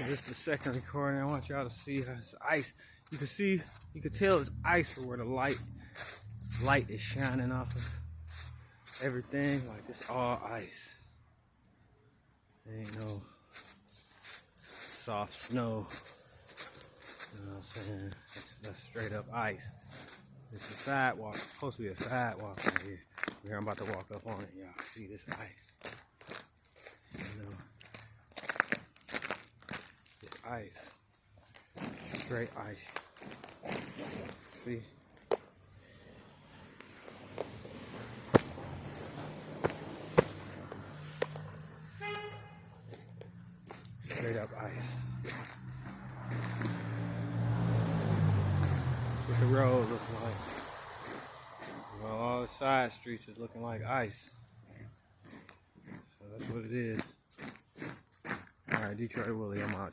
This is the second recording. I want y'all to see how it's ice. You can see, you can tell it's ice where the light, light is shining off of everything. Like it's all ice. Ain't no soft snow. You know what I'm saying? That's, that's straight up ice. It's a sidewalk. It's supposed to be a sidewalk right here. Here I'm about to walk up on it. Y'all see this ice. You know. It's ice. Straight ice. See? Straight up ice. That's what the road looks like. Well, all the side streets is looking like ice. So that's what it is. All right, Detroit Willie, I'm out.